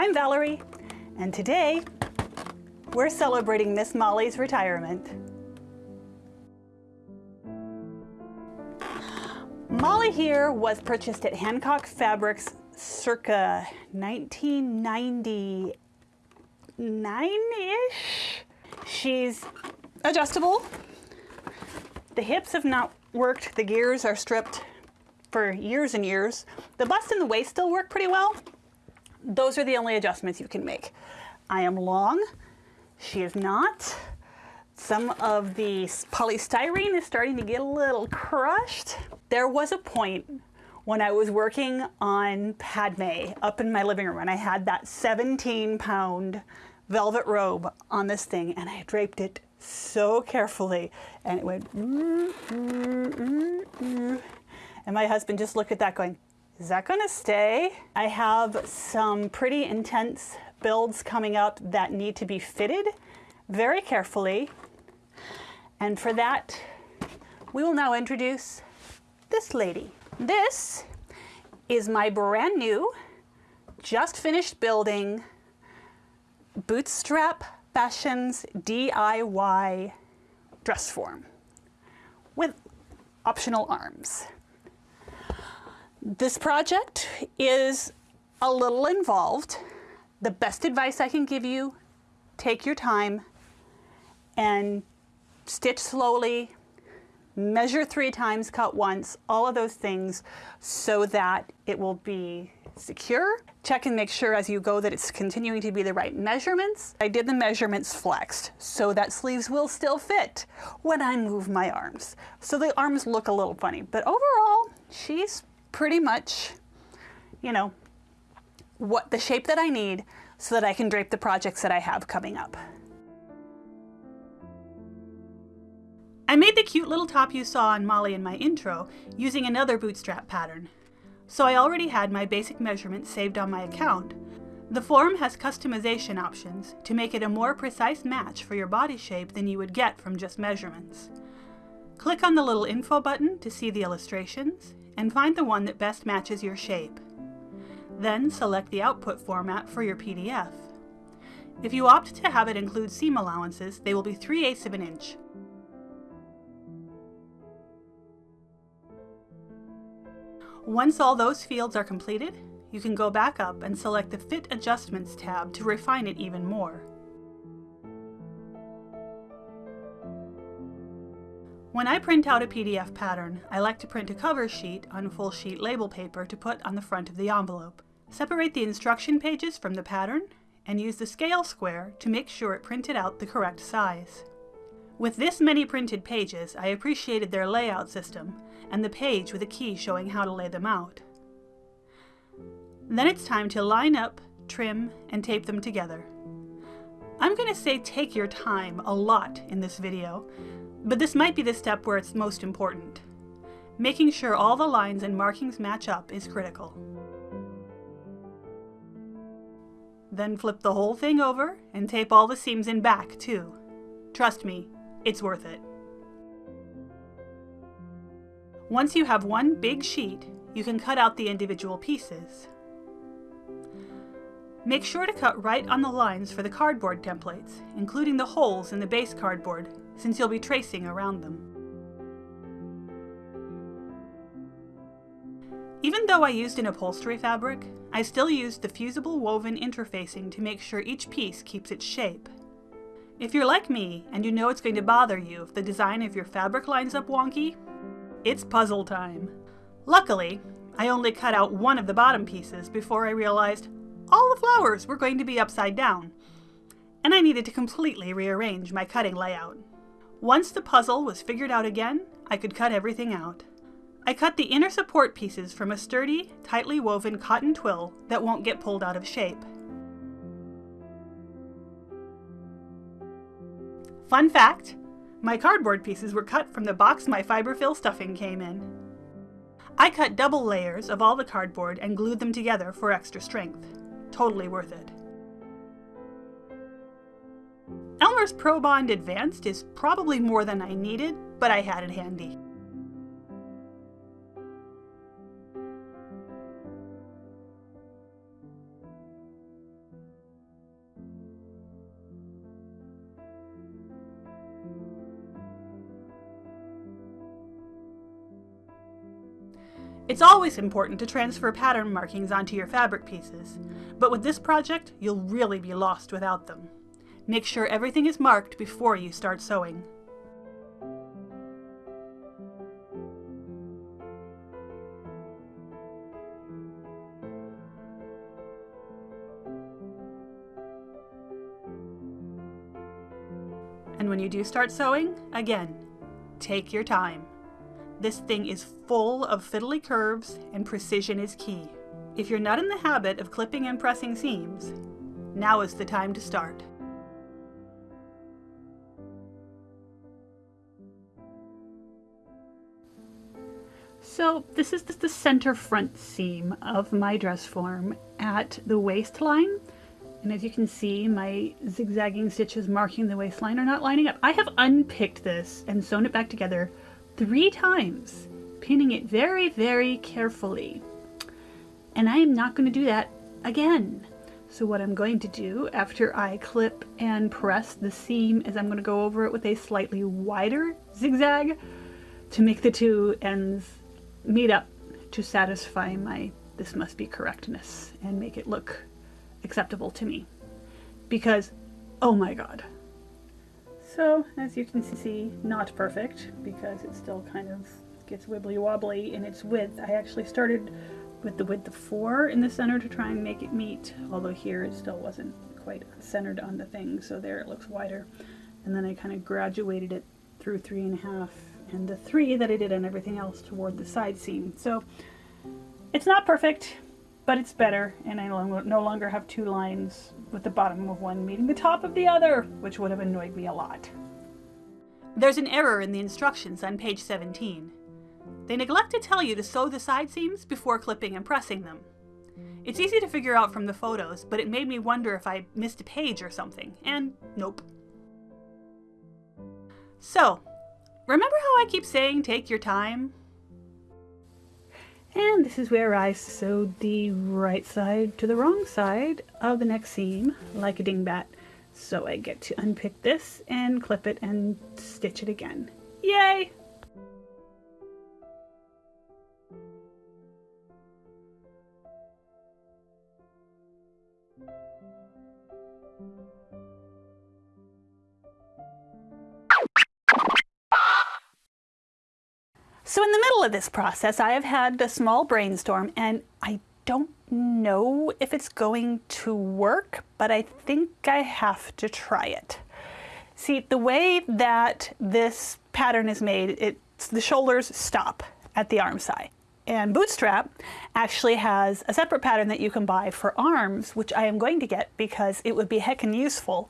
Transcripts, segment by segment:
I'm Valerie, and today we're celebrating Miss Molly's retirement. Molly here was purchased at Hancock Fabrics circa 1999-ish. She's adjustable. The hips have not worked, the gears are stripped for years and years. The bust and the waist still work pretty well. Those are the only adjustments you can make. I am long, she is not. Some of the polystyrene is starting to get a little crushed. There was a point when I was working on Padme up in my living room and I had that 17 pound velvet robe on this thing and I draped it so carefully and it went mm, mm, mm, and my husband just looked at that going is that going to stay? I have some pretty intense builds coming up that need to be fitted very carefully and for that we will now introduce this lady. This is my brand new, just finished building Bootstrap Fashions DIY dress form with optional arms. This project is a little involved. The best advice I can give you, take your time and stitch slowly, measure three times, cut once, all of those things so that it will be secure. Check and make sure as you go that it's continuing to be the right measurements. I did the measurements flexed so that sleeves will still fit when I move my arms. So the arms look a little funny, but overall she's pretty much, you know, what the shape that I need so that I can drape the projects that I have coming up. I made the cute little top you saw on Molly in my intro using another bootstrap pattern. So I already had my basic measurements saved on my account. The form has customization options to make it a more precise match for your body shape than you would get from just measurements. Click on the little info button to see the illustrations and find the one that best matches your shape. Then select the output format for your PDF. If you opt to have it include seam allowances, they will be 3 eighths of an inch. Once all those fields are completed, you can go back up and select the Fit Adjustments tab to refine it even more. When I print out a PDF pattern, I like to print a cover sheet on full sheet label paper to put on the front of the envelope. Separate the instruction pages from the pattern and use the scale square to make sure it printed out the correct size. With this many printed pages, I appreciated their layout system and the page with a key showing how to lay them out. Then it's time to line up, trim, and tape them together. I'm going to say take your time a lot in this video, but this might be the step where it's most important. Making sure all the lines and markings match up is critical. Then flip the whole thing over and tape all the seams in back too. Trust me, it's worth it. Once you have one big sheet, you can cut out the individual pieces. Make sure to cut right on the lines for the cardboard templates, including the holes in the base cardboard, since you'll be tracing around them. Even though I used an upholstery fabric, I still used the fusible woven interfacing to make sure each piece keeps its shape. If you're like me, and you know it's going to bother you if the design of your fabric lines up wonky, it's puzzle time. Luckily, I only cut out one of the bottom pieces before I realized all the flowers were going to be upside down, and I needed to completely rearrange my cutting layout. Once the puzzle was figured out again, I could cut everything out. I cut the inner support pieces from a sturdy, tightly woven cotton twill that won't get pulled out of shape. Fun fact, my cardboard pieces were cut from the box my fiberfill stuffing came in. I cut double layers of all the cardboard and glued them together for extra strength. Totally worth it. Elmer's ProBond Advanced is probably more than I needed, but I had it handy. It's always important to transfer pattern markings onto your fabric pieces, but with this project, you'll really be lost without them. Make sure everything is marked before you start sewing. And when you do start sewing, again, take your time. This thing is full of fiddly curves and precision is key. If you're not in the habit of clipping and pressing seams, now is the time to start. So this is just the center front seam of my dress form at the waistline. And as you can see, my zigzagging stitches marking the waistline are not lining up. I have unpicked this and sewn it back together three times, pinning it very, very carefully. And I am not going to do that again. So what I'm going to do after I clip and press the seam is I'm going to go over it with a slightly wider zigzag to make the two ends meet up to satisfy my this must be correctness and make it look acceptable to me. Because, oh my god. So, as you can see, not perfect, because it still kind of gets wibbly wobbly in its width. I actually started with the width of 4 in the center to try and make it meet, although here it still wasn't quite centered on the thing, so there it looks wider. And then I kind of graduated it through 3.5 and the 3 that I did on everything else toward the side seam. So, it's not perfect, but it's better, and I no longer have two lines with the bottom of one meeting the top of the other, which would have annoyed me a lot. There's an error in the instructions on page 17. They neglect to tell you to sew the side seams before clipping and pressing them. It's easy to figure out from the photos, but it made me wonder if I missed a page or something, and nope. So, remember how I keep saying take your time? And this is where I sewed the right side to the wrong side of the next seam, like a dingbat. So I get to unpick this and clip it and stitch it again. Yay! Middle of this process, I have had a small brainstorm and I don't know if it's going to work, but I think I have to try it. See, the way that this pattern is made, it's the shoulders stop at the arm side. And Bootstrap actually has a separate pattern that you can buy for arms, which I am going to get because it would be heckin' useful.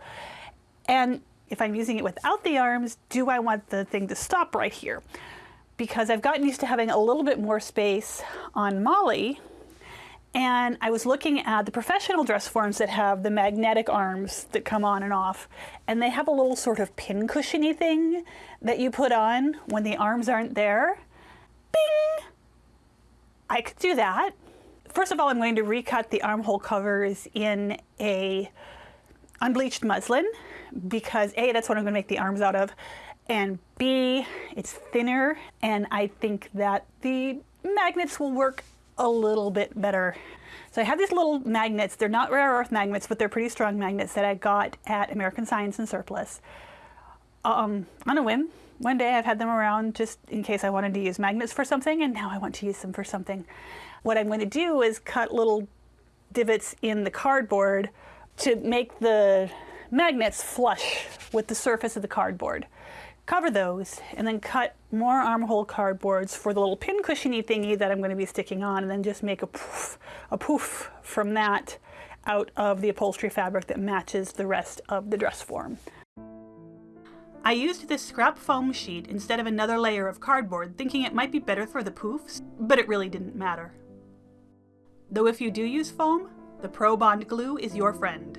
And if I'm using it without the arms, do I want the thing to stop right here? Because I've gotten used to having a little bit more space on Molly and I was looking at the professional dress forms that have the magnetic arms that come on and off and they have a little sort of pin cushiony thing that you put on when the arms aren't there. Bing! I could do that. First of all, I'm going to recut the armhole covers in a unbleached muslin because A, that's what I'm going to make the arms out of, and B, it's thinner, and I think that the magnets will work a little bit better. So I have these little magnets. They're not rare earth magnets, but they're pretty strong magnets that I got at American Science and Surplus. Um, on a whim, one day I've had them around just in case I wanted to use magnets for something, and now I want to use them for something. What I'm going to do is cut little divots in the cardboard to make the magnets flush with the surface of the cardboard cover those, and then cut more armhole cardboards for the little pin cushiony thingy that I'm going to be sticking on, and then just make a poof, a poof from that out of the upholstery fabric that matches the rest of the dress form. I used this scrap foam sheet instead of another layer of cardboard, thinking it might be better for the poofs, but it really didn't matter. Though if you do use foam, the Pro Bond glue is your friend.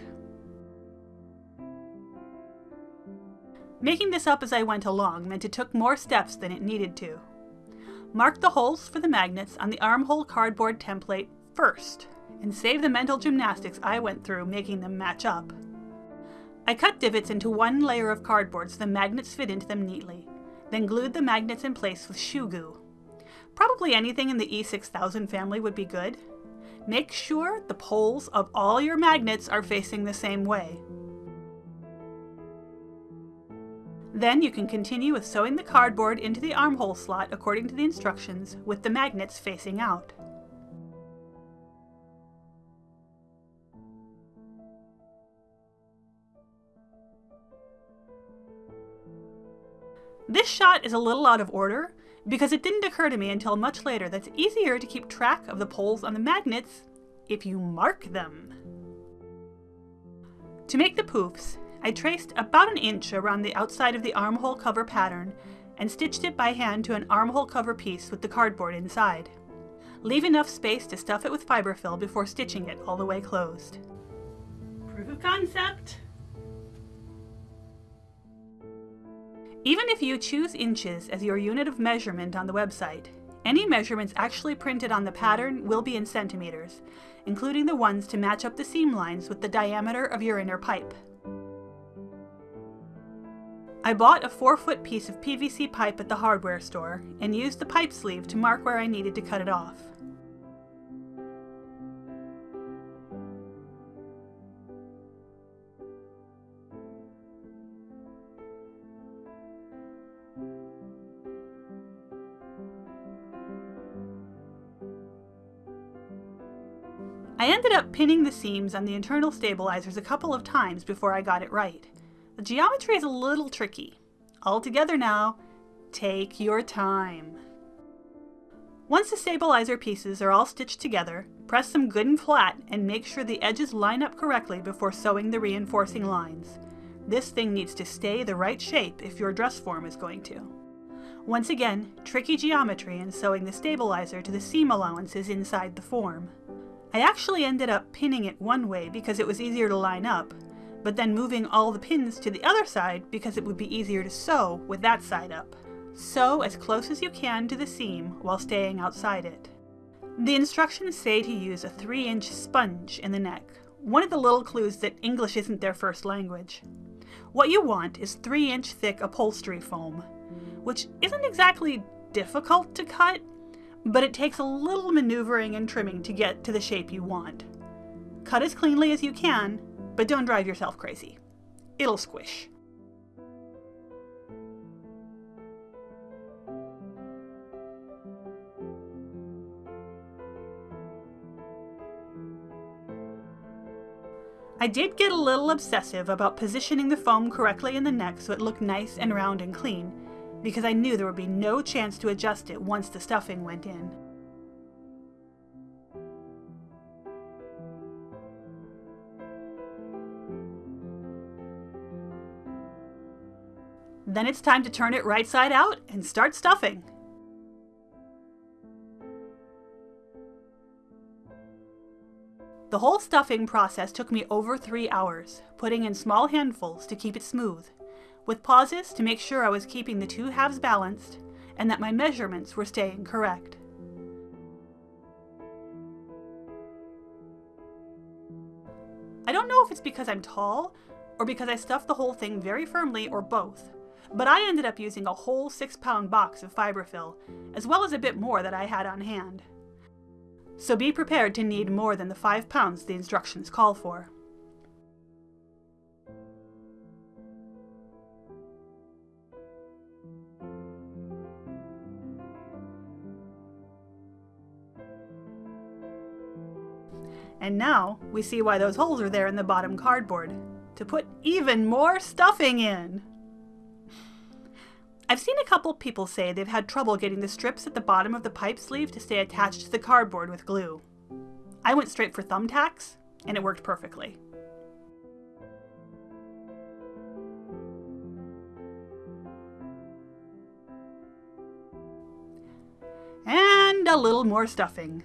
Making this up as I went along meant it took more steps than it needed to. Mark the holes for the magnets on the armhole cardboard template first, and save the mental gymnastics I went through making them match up. I cut divots into one layer of cardboard so the magnets fit into them neatly, then glued the magnets in place with shoe goo. Probably anything in the E6000 family would be good. Make sure the poles of all your magnets are facing the same way. Then you can continue with sewing the cardboard into the armhole slot according to the instructions with the magnets facing out. This shot is a little out of order because it didn't occur to me until much later that it's easier to keep track of the poles on the magnets if you mark them. To make the poofs, I traced about an inch around the outside of the armhole cover pattern and stitched it by hand to an armhole cover piece with the cardboard inside. Leave enough space to stuff it with fiberfill before stitching it all the way closed. Proof of concept! Even if you choose inches as your unit of measurement on the website, any measurements actually printed on the pattern will be in centimeters, including the ones to match up the seam lines with the diameter of your inner pipe. I bought a 4 foot piece of PVC pipe at the hardware store and used the pipe sleeve to mark where I needed to cut it off. I ended up pinning the seams on the internal stabilizers a couple of times before I got it right. The geometry is a little tricky. All together now, take your time. Once the stabilizer pieces are all stitched together, press them good and flat and make sure the edges line up correctly before sewing the reinforcing lines. This thing needs to stay the right shape if your dress form is going to. Once again, tricky geometry in sewing the stabilizer to the seam allowances inside the form. I actually ended up pinning it one way because it was easier to line up, but then moving all the pins to the other side because it would be easier to sew with that side up. Sew as close as you can to the seam while staying outside it. The instructions say to use a 3 inch sponge in the neck, one of the little clues that English isn't their first language. What you want is 3 inch thick upholstery foam, which isn't exactly difficult to cut, but it takes a little maneuvering and trimming to get to the shape you want. Cut as cleanly as you can, but don't drive yourself crazy. It'll squish. I did get a little obsessive about positioning the foam correctly in the neck so it looked nice and round and clean, because I knew there would be no chance to adjust it once the stuffing went in. Then it's time to turn it right side out and start stuffing. The whole stuffing process took me over three hours, putting in small handfuls to keep it smooth with pauses to make sure I was keeping the two halves balanced and that my measurements were staying correct. I don't know if it's because I'm tall or because I stuffed the whole thing very firmly or both, but I ended up using a whole six pound box of fiberfill, as well as a bit more that I had on hand. So be prepared to need more than the five pounds the instructions call for. And now we see why those holes are there in the bottom cardboard, to put even more stuffing in. I've seen a couple people say they've had trouble getting the strips at the bottom of the pipe sleeve to stay attached to the cardboard with glue. I went straight for thumbtacks, and it worked perfectly. And a little more stuffing.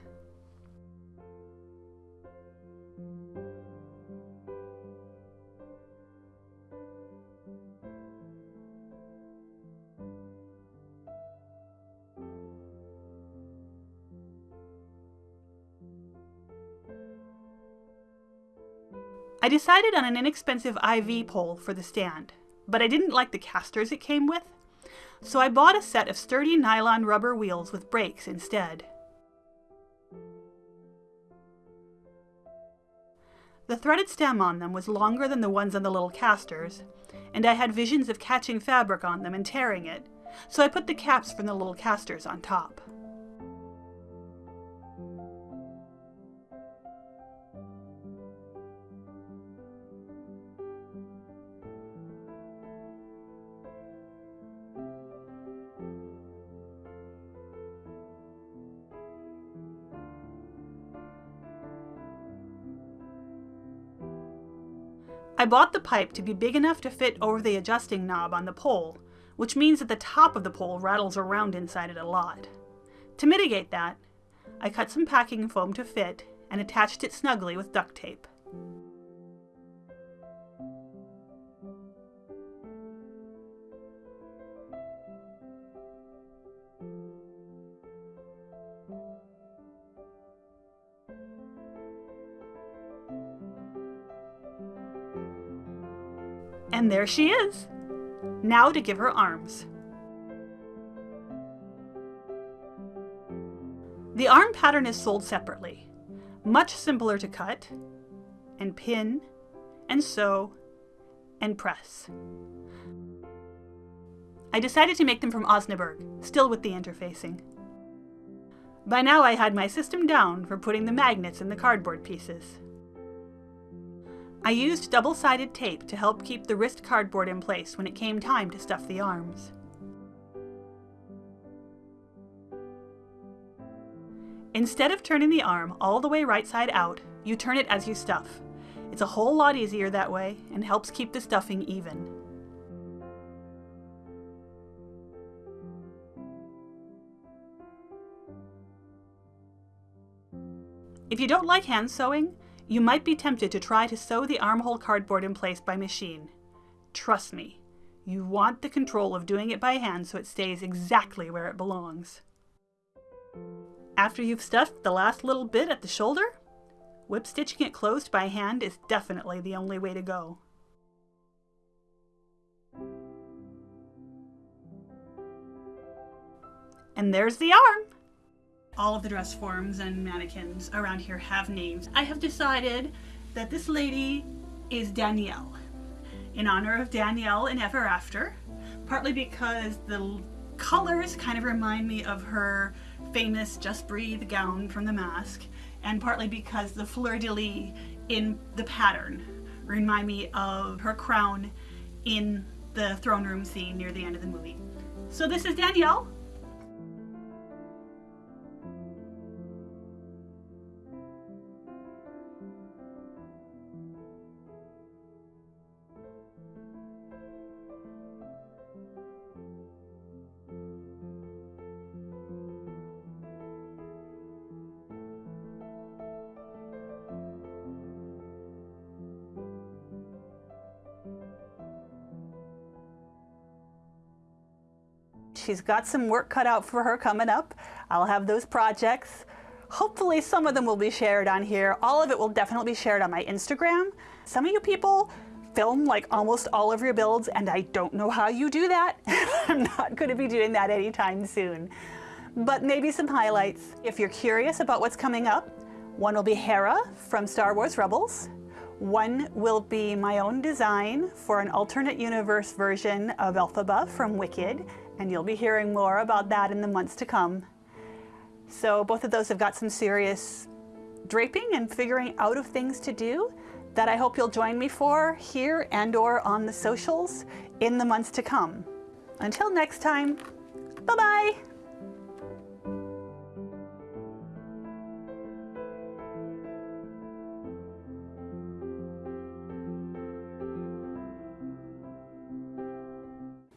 I decided on an inexpensive IV pole for the stand, but I didn't like the casters it came with, So I bought a set of sturdy nylon rubber wheels with brakes instead. The threaded stem on them was longer than the ones on the little casters, and I had visions of catching fabric on them and tearing it, so I put the caps from the little casters on top. I bought the pipe to be big enough to fit over the adjusting knob on the pole, which means that the top of the pole rattles around inside it a lot. To mitigate that, I cut some packing foam to fit and attached it snugly with duct tape. And there she is. Now to give her arms. The arm pattern is sold separately. Much simpler to cut, and pin, and sew, and press. I decided to make them from Osnaburg, still with the interfacing. By now I had my system down for putting the magnets in the cardboard pieces. I used double-sided tape to help keep the wrist cardboard in place when it came time to stuff the arms. Instead of turning the arm all the way right side out, you turn it as you stuff. It's a whole lot easier that way and helps keep the stuffing even. If you don't like hand sewing, you might be tempted to try to sew the armhole cardboard in place by machine. Trust me, you want the control of doing it by hand so it stays exactly where it belongs. After you've stuffed the last little bit at the shoulder, whip stitching it closed by hand is definitely the only way to go. And there's the arm! All of the dress forms and mannequins around here have names. I have decided that this lady is Danielle, in honor of Danielle in Ever After, partly because the colors kind of remind me of her famous Just Breathe gown from The Mask, and partly because the fleur-de-lis in the pattern remind me of her crown in the throne room scene near the end of the movie. So this is Danielle, She's got some work cut out for her coming up. I'll have those projects. Hopefully some of them will be shared on here. All of it will definitely be shared on my Instagram. Some of you people film like almost all of your builds and I don't know how you do that. I'm not going to be doing that anytime soon. But maybe some highlights. If you're curious about what's coming up, one will be Hera from Star Wars Rebels. One will be my own design for an alternate universe version of Elphaba from Wicked and you'll be hearing more about that in the months to come. So both of those have got some serious draping and figuring out of things to do that I hope you'll join me for here and or on the socials in the months to come. Until next time, bye-bye!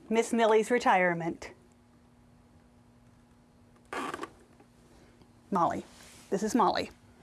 Miss Millie's retirement. Molly. This is Molly.